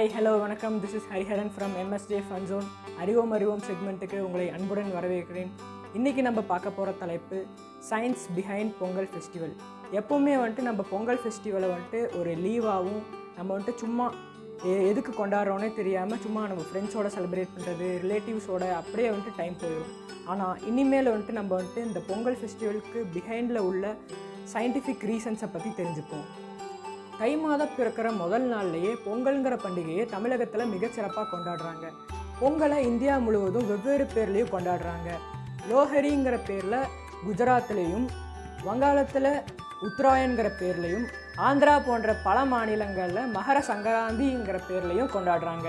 Hello வணக்கம். This is Hariharan from MSJ fun zone அறிவோம் அறிவோம் செக்மெண்ட்டுக்கு உங்களை அன்புடன் வரவேற்கிறேன். இன்றைக்கி நம்ம பார்க்க போகிற தலைப்பு சயின்ஸ் பிஹைண்ட் பொங்கல் ஃபெஸ்டிவல் எப்போவுமே வந்துட்டு நம்ம பொங்கல் ஃபெஸ்டிவலை வந்துட்டு ஒரு லீவாகவும் நம்ம வந்துட்டு சும்மா எதுக்கு கொண்டாடுறோன்னே தெரியாமல் சும்மா நம்ம ஃப்ரெண்ட்ஸோட செலிப்ரேட் பண்ணுறது ரிலேட்டிவ்ஸோட அப்படியே வந்துட்டு டைம் போயிடும். ஆனால் இனிமேல் வந்துட்டு நம்ம வந்துட்டு இந்த பொங்கல் ஃபெஸ்டிவலுக்கு பிஹைண்டில் உள்ள சயின்டிஃபிக் ரீசன்ஸை பற்றி தெரிஞ்சுப்போம். தை மாதம் பிறக்கிற முதல் நாள்லேயே பொங்கல்ங்கிற பண்டிகையை தமிழகத்தில் மிகச்சிறப்பாக கொண்டாடுறாங்க. பொங்கலை இந்தியா முழுவதும் வெவ்வேறு பேர்லேயும் கொண்டாடுறாங்க. லோஹரிங்கிற பேரில் குஜராத்லேயும் வங்காளத்தில் உத்ராயன்கிற பேர்லேயும் ஆந்திரா போன்ற பல மாநிலங்களில் மகர சங்கராந்திங்கிற பேர்லேயும் கொண்டாடுறாங்க.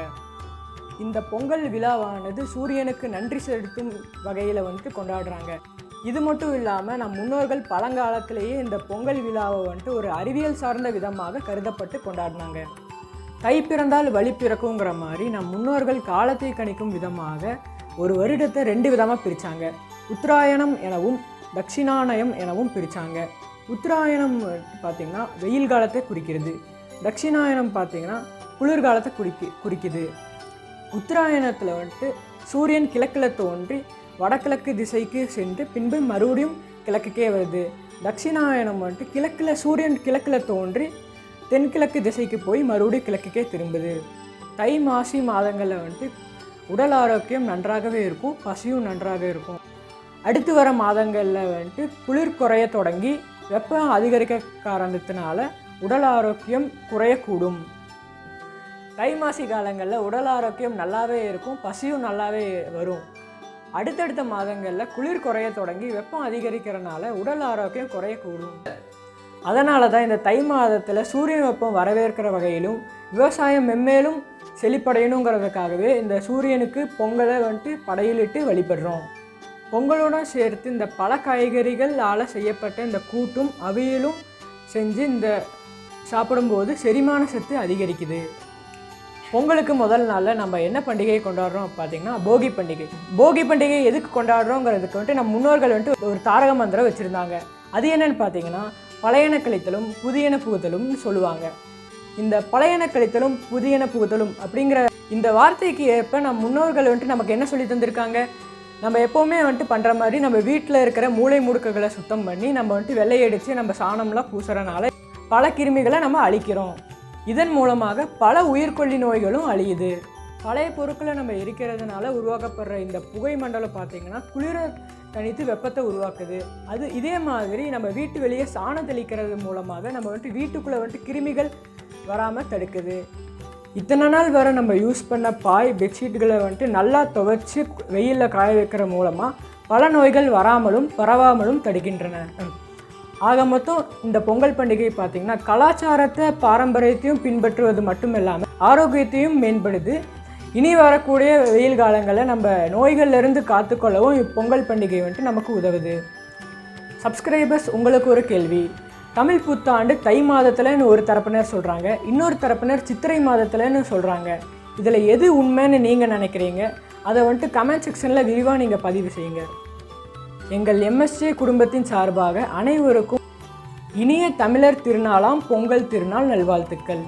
இந்த பொங்கல் விழாவானது சூரியனுக்கு நன்றி செலுத்தும் வகையில் வந்துட்டு கொண்டாடுறாங்க. இது மட்டும் இல்லாமல் நம் முன்னோர்கள் பழங்காலத்திலேயே இந்த பொங்கல் விழாவை வந்துட்டு ஒரு அறிவியல் சார்ந்த விதமாக கருதப்பட்டு கொண்டாடினாங்க. கை பிறந்தால் வழி பிறக்குங்கிற மாதிரி நம் முன்னோர்கள் காலத்தை கணிக்கும் விதமாக ஒரு வருடத்தை ரெண்டு விதமாக பிரித்தாங்க உத்தராயணம் எனவும் தட்சிணாயனம் எனவும் பிரித்தாங்க உத்தராயணம் பார்த்திங்கன்னா வெயில் காலத்தை குறிக்கிறது. தட்சிணாயனம் பார்த்திங்கன்னா குளிர்காலத்தை குறிக்கி குறிக்குது. உத்தராயணத்தில் வந்துட்டு சூரியன் கிழக்கில் தோன்றி வடகிழக்கு திசைக்கு சென்று பின்பு மறுபடியும் கிழக்குக்கே வருது. தட்சிணாயனம் வந்துட்டு கிழக்கில் சூரியன் கிழக்கில் தோன்றி தென்கிழக்கு திசைக்கு போய் மறுபடியும் கிழக்குக்கே திரும்புது. தை மாசி மாதங்களில் வந்துட்டு உடல் ஆரோக்கியம் நன்றாகவே இருக்கும் பசியும் நன்றாக இருக்கும். அடுத்து வர மாதங்களில் வந்துட்டு குளிர் குறைய தொடங்கி வெப்பம் அதிகரிக்க காரணத்தினால உடல் ஆரோக்கியம் குறையக்கூடும். தை மாசி காலங்களில் உடல் ஆரோக்கியம் நல்லாவே இருக்கும் பசியும் நல்லாவே வரும். அடுத்தடுத்த மாதங்களில் குளிர் குறைய தொடங்கி வெப்பம் அதிகரிக்கிறனால உடல் ஆரோக்கியம் குறையக்கூடும். அதனால தான் இந்த தை மாதத்தில் சூரிய வெப்பம் வரவேற்கிற வகையிலும் விவசாயம் மென்மேலும் செழிப்படையணுங்கிறதுக்காகவே இந்த சூரியனுக்கு பொங்கலை வந்துட்டு படையிலிட்டு வழிபடுறோம். பொங்கலுடன் சேர்த்து இந்த பல காய்கறிகளால் செய்யப்பட்ட இந்த கூட்டும் அவியலும் செஞ்சு இந்த சாப்பிடும்போது செரிமான சத்து அதிகரிக்குது. பொங்கலுக்கு முதல் நாளில் நம்ம என்ன பண்டிகையை கொண்டாடுறோம் பார்த்தீங்கன்னா போகி பண்டிகை. போகி பண்டிகை எதுக்கு கொண்டாடுறோங்கிறதுக்கு வந்துட்டு நம்ம முன்னோர்கள் வந்துட்டு ஒரு தாரக மந்திரம் வச்சுருந்தாங்க. அது என்னன்னு பார்த்தீங்கன்னா பழையன கழித்தலும் புதியன புகுதலும்னு சொல்லுவாங்க. இந்த பழையன கழித்தலும் புதியன புகுதலும் அப்படிங்கிற இந்த வார்த்தைக்கு ஏற்ப நம் முன்னோர்கள் வந்துட்டு நமக்கு என்ன சொல்லி தந்திருக்காங்க? நம்ம எப்போவுமே வந்துட்டு பண்ணுற மாதிரி நம்ம வீட்டில் இருக்கிற மூளை முடுக்குகளை சுத்தம் பண்ணி நம்ம வந்துட்டு வெள்ளையடித்து நம்ம சாணம்லாம் பூசுறனால பல கிருமிகளை நம்ம அழிக்கிறோம். இதன் மூலமாக பல உயிர்கொல்லி நோய்களும் அழியுது. பழைய பொருட்களை நம்ம எரிக்கிறதுனால உருவாக்கப்படுற இந்த புகை மண்டலம் பார்த்திங்கன்னா குளிர தனித்து வெப்பத்தை உருவாக்குது. அது இதே மாதிரி நம்ம வீட்டு வெளியே சாணம் தெளிக்கிறது மூலமாக நம்ம வந்துட்டு வீட்டுக்குள்ளே வந்துட்டு கிருமிகள் வராமல் தடுக்குது. இத்தனை நாள் வரை நம்ம யூஸ் பண்ண பாய் பெட்ஷீட்டுகளை வந்துட்டு நல்லா துவைச்சி வெயிலில் காய வைக்கிற மூலமாக பல நோய்கள் வராமலும் பரவாமலும் தடுக்கின்றன. ஆக மொத்தம் இந்த பொங்கல் பண்டிகை பார்த்திங்கன்னா கலாச்சாரத்தை பாரம்பரியத்தையும் பின்பற்றுவது மட்டும் இல்லாமல் ஆரோக்கியத்தையும் மேம்படுது. இனி வரக்கூடிய வெயில் காலங்களில் நம்ம நோய்கள்லேருந்து காத்துக்கொள்ளவும் இப்பொங்கல் பண்டிகை வந்துட்டு நமக்கு உதவுது. சப்ஸ்கிரைபர்ஸ் உங்களுக்கு ஒரு கேள்வி. தமிழ் புத்தாண்டு தை மாதத்தில்னு ஒரு தரப்பினர் சொல்கிறாங்க இன்னொரு தரப்பினர் சித்திரை மாதத்துலன்னு சொல்கிறாங்க இதில் எது உண்மைன்னு நீங்கள் நினைக்கிறீங்க? அதை வந்துட்டு கமெண்ட் செக்ஷனில் விரிவாக நீங்கள் பதிவு செய்யுங்க. எங்கள் எம்எஸ்ஏ குடும்பத்தின் சார்பாக அனைவருக்கும் இனிய தமிழர் திருநாளாம் பொங்கல் திருநாள் நல்வாழ்த்துக்கள்.